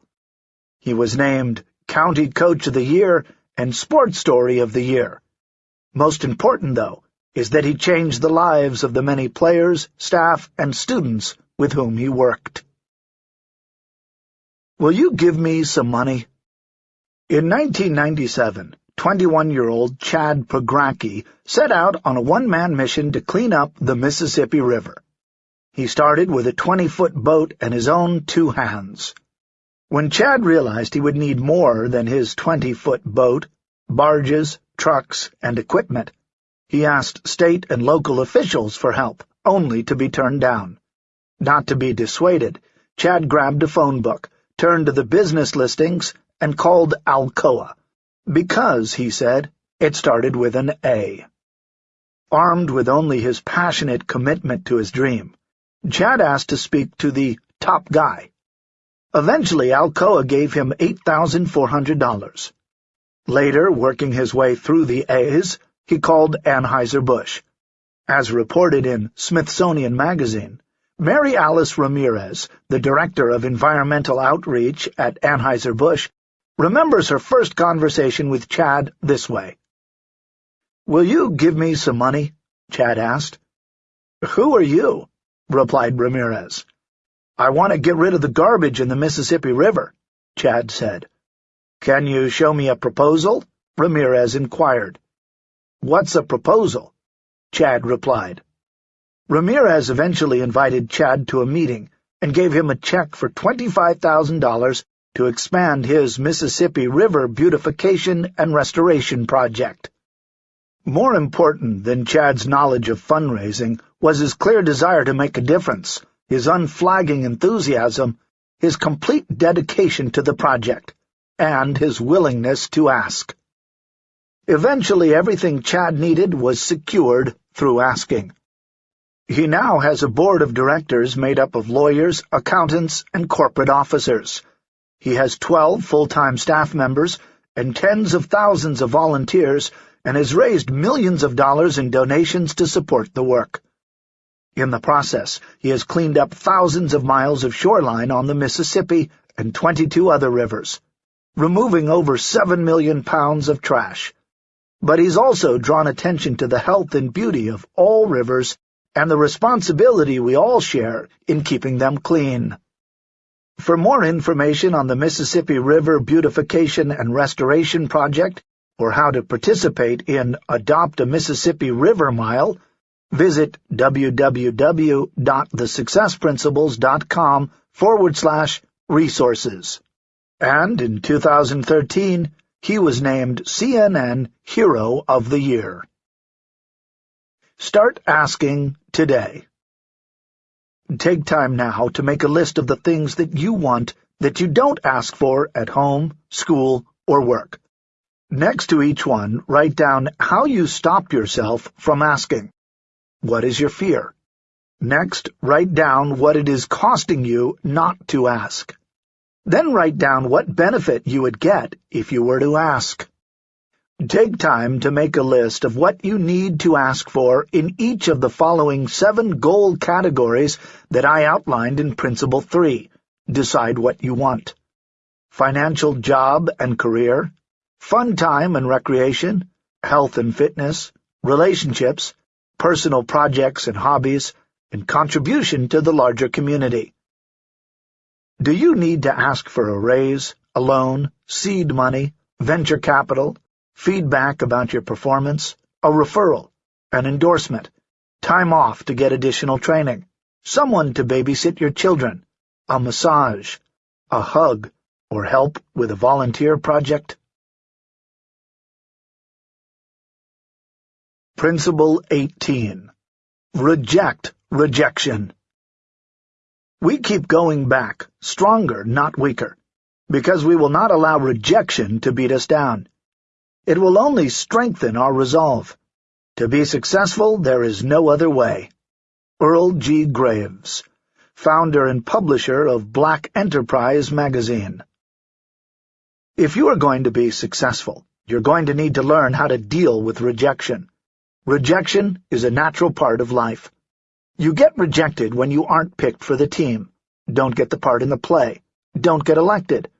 He was named County Coach of the Year, and Sports Story of the Year. Most important, though, is that he changed the lives of the many players, staff, and students with whom he worked. Will you give me some money? In 1997, 21-year-old Chad Pregracke set out on a one-man mission to clean up the Mississippi River. He started with a 20-foot boat and his own two hands. When Chad realized he would need more than his twenty-foot boat, barges, trucks, and equipment, he asked state and local officials for help, only to be turned down. Not to be dissuaded, Chad grabbed a phone book, turned to the business listings, and called Alcoa. Because, he said, it started with an A. Armed with only his passionate commitment to his dream, Chad asked to speak to the top guy, Eventually, Alcoa gave him $8,400. Later, working his way through the A's, he called Anheuser-Busch. As reported in Smithsonian Magazine, Mary Alice Ramirez, the Director of Environmental Outreach at Anheuser-Busch, remembers her first conversation with Chad this way. "'Will you give me some money?' Chad asked. "'Who are you?' replied Ramirez. I want to get rid of the garbage in the Mississippi River, Chad said. Can you show me a proposal? Ramirez inquired. What's a proposal? Chad replied. Ramirez eventually invited Chad to a meeting and gave him a check for $25,000 to expand his Mississippi River beautification and restoration project. More important than Chad's knowledge of fundraising was his clear desire to make a difference, his unflagging enthusiasm, his complete dedication to the project, and his willingness to ask. Eventually everything Chad needed was secured through asking. He now has a board of directors made up of lawyers, accountants, and corporate officers. He has 12 full-time staff members and tens of thousands of volunteers and has raised millions of dollars in donations to support the work. In the process, he has cleaned up thousands of miles of shoreline on the Mississippi and 22 other rivers, removing over 7 million pounds of trash. But he's also drawn attention to the health and beauty of all rivers and the responsibility we all share in keeping them clean. For more information on the Mississippi River Beautification and Restoration Project, or how to participate in Adopt a Mississippi River Mile, visit www.thesuccessprinciples.com forward slash resources. And in 2013, he was named CNN Hero of the Year. Start asking today. Take time now to make a list of the things that you want that you don't ask for at home, school, or work. Next to each one, write down how you stopped yourself from asking. What is your fear? Next, write down what it is costing you not to ask. Then write down what benefit you would get if you were to ask. Take time to make a list of what you need to ask for in each of the following seven goal categories that I outlined in Principle 3. Decide what you want. Financial job and career, fun time and recreation, health and fitness, relationships, personal projects and hobbies, and contribution to the larger community. Do you need to ask for a raise, a loan, seed money, venture capital, feedback about your performance, a referral, an endorsement, time off to get additional training, someone to babysit your children, a massage, a hug, or help with a volunteer project? Principle 18. Reject rejection. We keep going back, stronger, not weaker, because we will not allow rejection to beat us down. It will only strengthen our resolve. To be successful, there is no other way. Earl G. Graves, founder and publisher of Black Enterprise magazine. If you are going to be successful, you're going to need to learn how to deal with rejection. Rejection is a natural part of life. You get rejected when you aren't picked for the team, don't get the part in the play, don't get elected,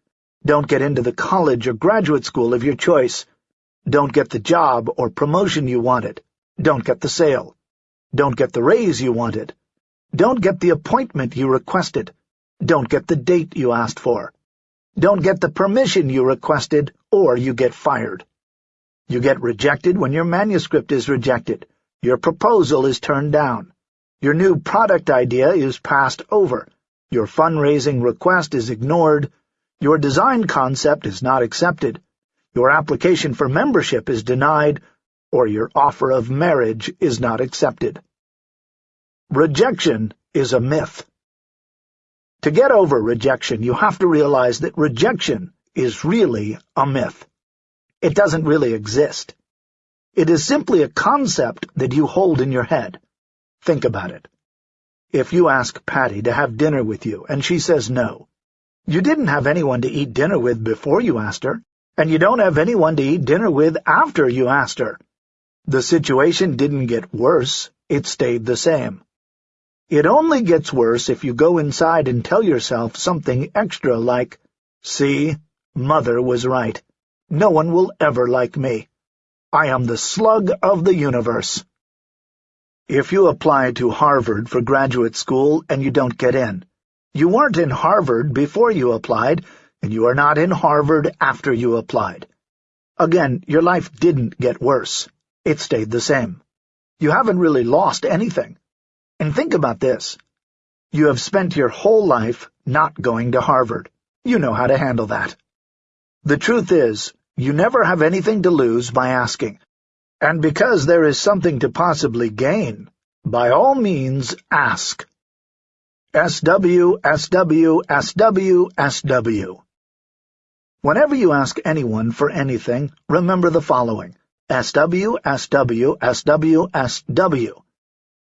don't get into the college or graduate school of your choice, don't get the job or promotion you wanted. Don't get the sale. Don't get the raise you wanted. Don't get the appointment you requested. Don't get the date you asked for. Don't get the permission you requested, or you get fired. You get rejected when your manuscript is rejected, your proposal is turned down, your new product idea is passed over, your fundraising request is ignored, your design concept is not accepted, your application for membership is denied, or your offer of marriage is not accepted. Rejection is a myth. To get over rejection, you have to realize that rejection is really a myth. It doesn't really exist. It is simply a concept that you hold in your head. Think about it. If you ask Patty to have dinner with you and she says no, you didn't have anyone to eat dinner with before you asked her and you don't have anyone to eat dinner with after you asked her. The situation didn't get worse, it stayed the same. It only gets worse if you go inside and tell yourself something extra like, See, Mother was right. No one will ever like me. I am the slug of the universe. If you apply to Harvard for graduate school and you don't get in, you weren't in Harvard before you applied, and you are not in Harvard after you applied. Again, your life didn't get worse. It stayed the same. you haven't really lost anything. And think about this. You have spent your whole life not going to Harvard. You know how to handle that. The truth is, you never have anything to lose by asking. And because there is something to possibly gain, by all means ask. SW, SW, SW, SW. Whenever you ask anyone for anything, remember the following. SW, SW, SW, SW,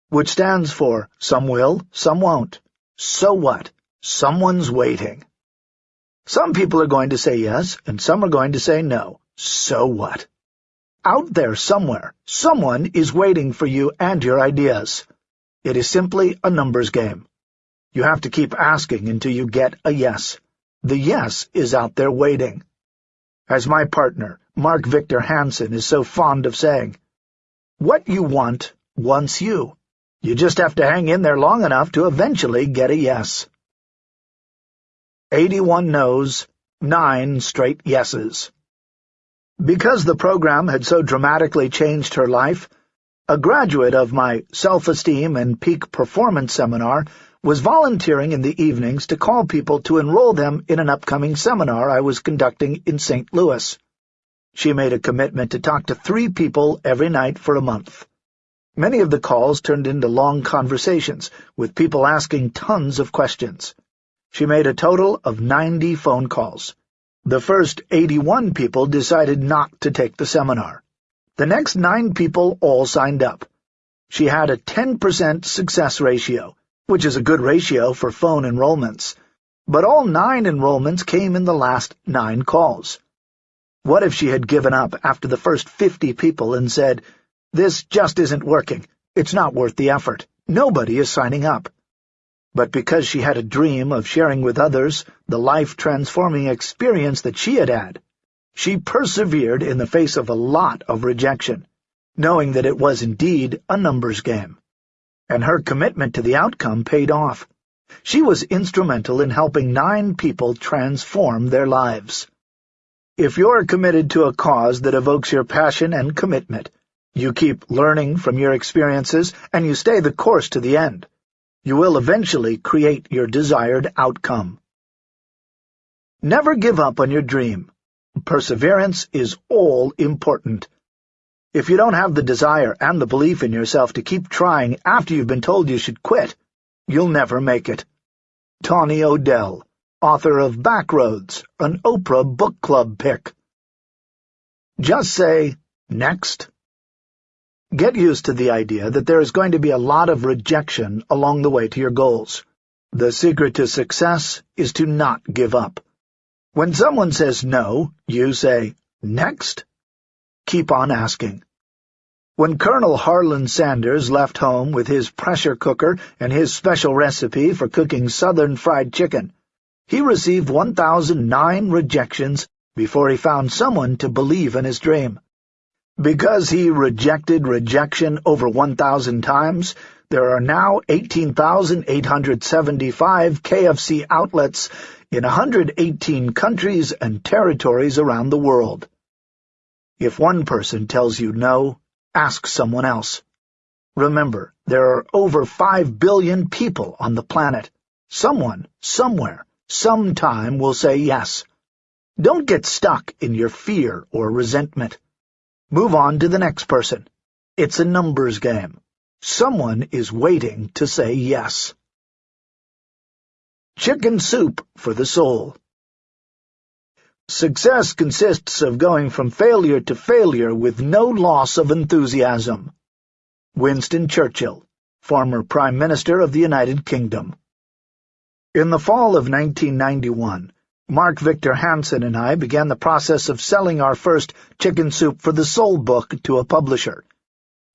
which stands for some will, some won't. So what? Someone's waiting. Some people are going to say yes, and some are going to say no. So what? Out there somewhere, someone is waiting for you and your ideas. It is simply a numbers game. You have to keep asking until you get a yes. The yes is out there waiting. As my partner, Mark Victor Hansen, is so fond of saying, what you want wants you. You just have to hang in there long enough to eventually get a yes. 81 no's, 9 straight yeses. Because the program had so dramatically changed her life, a graduate of my self-esteem and peak performance seminar was volunteering in the evenings to call people to enroll them in an upcoming seminar I was conducting in St. Louis. She made a commitment to talk to three people every night for a month. Many of the calls turned into long conversations, with people asking tons of questions. She made a total of 90 phone calls. The first 81 people decided not to take the seminar. The next nine people all signed up. She had a 10% success ratio, which is a good ratio for phone enrollments, but all nine enrollments came in the last nine calls. What if she had given up after the first fifty people and said, This just isn't working. It's not worth the effort. Nobody is signing up. But because she had a dream of sharing with others the life-transforming experience that she had had, she persevered in the face of a lot of rejection, knowing that it was indeed a numbers game and her commitment to the outcome paid off. She was instrumental in helping nine people transform their lives. If you're committed to a cause that evokes your passion and commitment, you keep learning from your experiences, and you stay the course to the end, you will eventually create your desired outcome. Never give up on your dream. Perseverance is all important. If you don't have the desire and the belief in yourself to keep trying after you've been told you should quit, you'll never make it. Tawni O'Dell, author of Backroads, an Oprah book club pick. Just say, next. Get used to the idea that there is going to be a lot of rejection along the way to your goals. The secret to success is to not give up. When someone says no, you say, next keep on asking. When Colonel Harlan Sanders left home with his pressure cooker and his special recipe for cooking southern fried chicken, he received 1,009 rejections before he found someone to believe in his dream. Because he rejected rejection over 1,000 times, there are now 18,875 KFC outlets in 118 countries and territories around the world. If one person tells you no, ask someone else. Remember, there are over five billion people on the planet. Someone, somewhere, sometime will say yes. Don't get stuck in your fear or resentment. Move on to the next person. It's a numbers game. Someone is waiting to say yes. Chicken soup for the soul. Success consists of going from failure to failure with no loss of enthusiasm. Winston Churchill, former Prime Minister of the United Kingdom. In the fall of 1991, Mark Victor Hansen and I began the process of selling our first Chicken Soup for the Soul book to a publisher.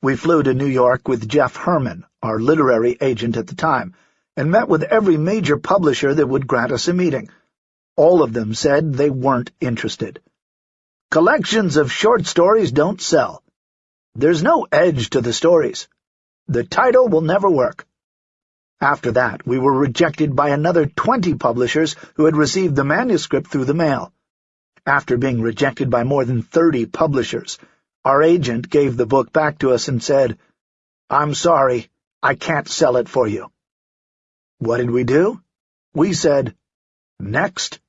We flew to New York with Jeff Herman, our literary agent at the time, and met with every major publisher that would grant us a meeting. All of them said they weren't interested. Collections of short stories don't sell. There's no edge to the stories. The title will never work. After that, we were rejected by another twenty publishers who had received the manuscript through the mail. After being rejected by more than thirty publishers, our agent gave the book back to us and said, I'm sorry, I can't sell it for you. What did we do? We said, next.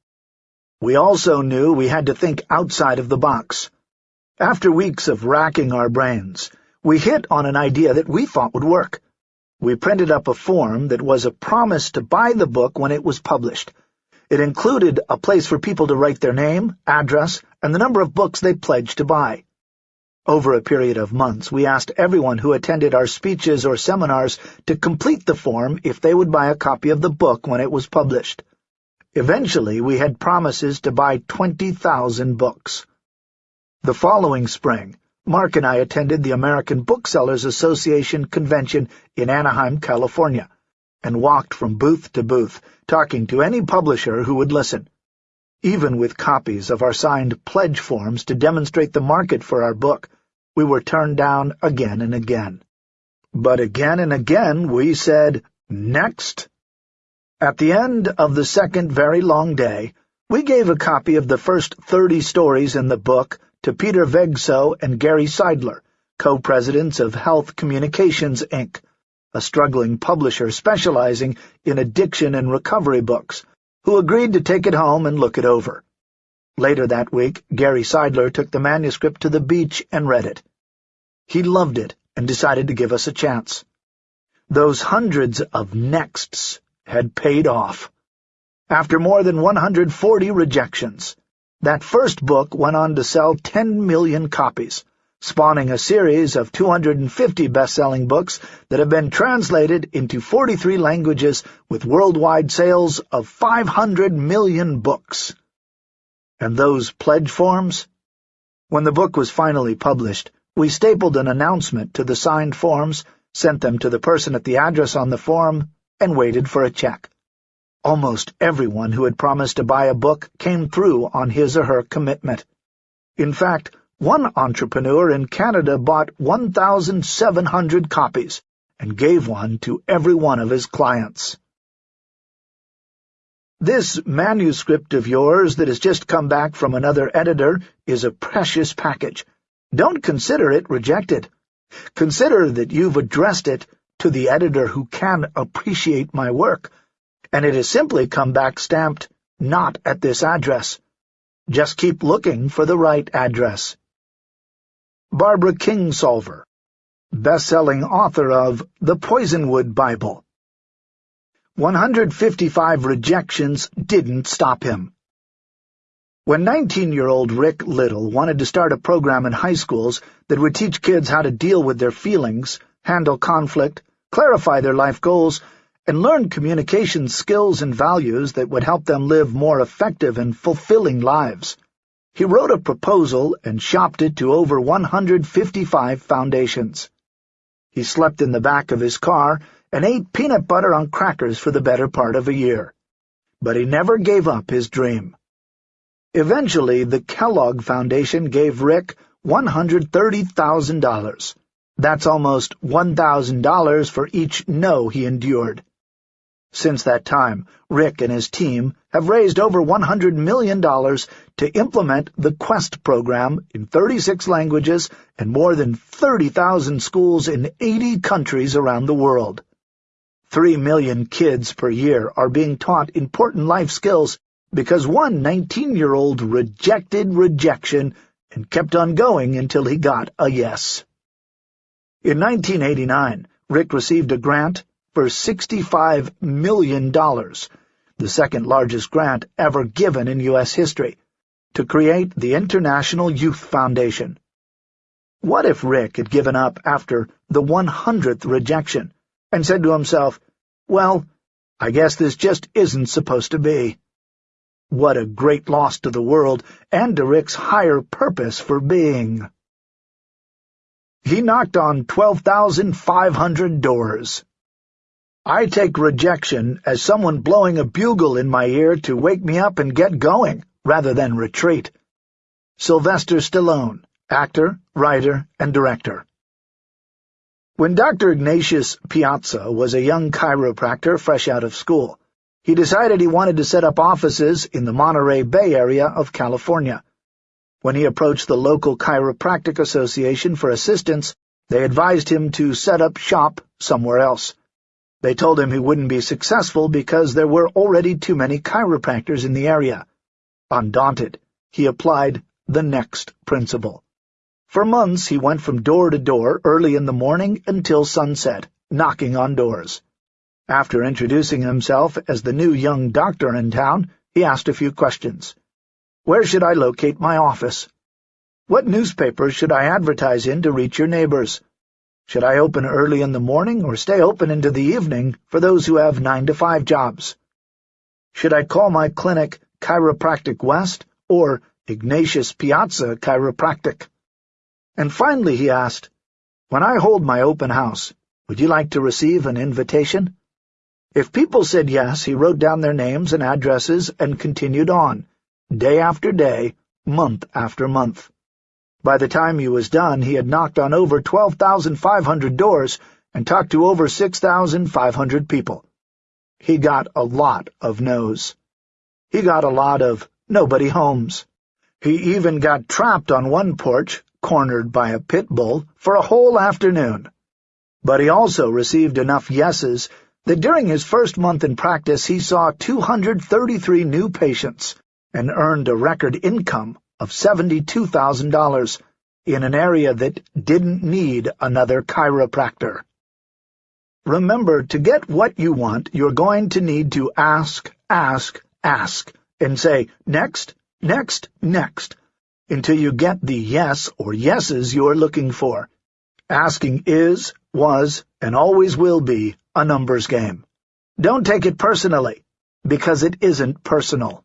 We also knew we had to think outside of the box. After weeks of racking our brains, we hit on an idea that we thought would work. We printed up a form that was a promise to buy the book when it was published. It included a place for people to write their name, address, and the number of books they pledged to buy. Over a period of months, we asked everyone who attended our speeches or seminars to complete the form if they would buy a copy of the book when it was published. Eventually, we had promises to buy 20,000 books. The following spring, Mark and I attended the American Booksellers Association convention in Anaheim, California, and walked from booth to booth, talking to any publisher who would listen. Even with copies of our signed pledge forms to demonstrate the market for our book, we were turned down again and again. But again and again we said, next. At the end of the second very long day, we gave a copy of the first thirty stories in the book to Peter Vegso and Gary Seidler, co-presidents of Health Communications, Inc., a struggling publisher specializing in addiction and recovery books, who agreed to take it home and look it over. Later that week, Gary Seidler took the manuscript to the beach and read it. He loved it and decided to give us a chance. Those hundreds of nexts had paid off. After more than 140 rejections, that first book went on to sell 10 million copies, spawning a series of 250 best-selling books that have been translated into 43 languages with worldwide sales of 500 million books. And those pledge forms? When the book was finally published, we stapled an announcement to the signed forms, sent them to the person at the address on the form, and waited for a check. Almost everyone who had promised to buy a book came through on his or her commitment. In fact, one entrepreneur in Canada bought 1,700 copies and gave one to every one of his clients. This manuscript of yours that has just come back from another editor is a precious package. Don't consider it rejected. Consider that you've addressed it to the editor who can appreciate my work, and it has simply come back stamped, not at this address. Just keep looking for the right address. Barbara Kingsolver, best-selling author of The Poisonwood Bible 155 rejections didn't stop him. When 19-year-old Rick Little wanted to start a program in high schools that would teach kids how to deal with their feelings, handle conflict, clarify their life goals, and learn communication skills and values that would help them live more effective and fulfilling lives, he wrote a proposal and shopped it to over 155 foundations. He slept in the back of his car and ate peanut butter on crackers for the better part of a year. But he never gave up his dream. Eventually, the Kellogg Foundation gave Rick $130,000. That's almost $1,000 for each no he endured. Since that time, Rick and his team have raised over $100 million to implement the QUEST program in 36 languages and more than 30,000 schools in 80 countries around the world. Three million kids per year are being taught important life skills because one 19-year-old rejected rejection and kept on going until he got a yes. In 1989, Rick received a grant for $65 million, the second-largest grant ever given in U.S. history, to create the International Youth Foundation. What if Rick had given up after the 100th rejection and said to himself, well, I guess this just isn't supposed to be. What a great loss to the world and to Rick's higher purpose for being. He knocked on 12,500 doors. I take rejection as someone blowing a bugle in my ear to wake me up and get going, rather than retreat. Sylvester Stallone, actor, writer, and director. When Dr. Ignatius Piazza was a young chiropractor fresh out of school, he decided he wanted to set up offices in the Monterey Bay area of California. When he approached the local chiropractic association for assistance, They advised him to set up shop somewhere else. They told him he wouldn't be successful because there were already too many chiropractors in the area. Undaunted, he applied the next principle. For months he went from door to door early in the morning until sunset, knocking on doors. After introducing himself as the new young doctor in town, he asked a few questions. Where should I locate my office? What newspapers should I advertise in to reach your neighbors? Should I open early in the morning or stay open into the evening for those who have nine-to-five jobs? Should I call my clinic Chiropractic West or Ignatius Piazza Chiropractic? And finally he asked, When I hold my open house, would you like to receive an invitation? If people said yes, he wrote down their names and addresses and continued on, day after day, month after month. By the time he was done, he had knocked on over 12,500 doors and talked to over 6,500 people. He got a lot of no's. He got a lot of nobody homes. He even got trapped on one porch, cornered by a pit bull, for a whole afternoon. But he also received enough yeses that during his first month in practice he saw 233 new patients and earned a record income of $72,000 in an area that didn't need another chiropractor. Remember, to get what you want, you're going to need to ask, ask, ask, and say, next, next, next, until you get the yes or yeses you're looking for. Asking is, was, and always will be a numbers game. Don't take it personally, because it isn't personal.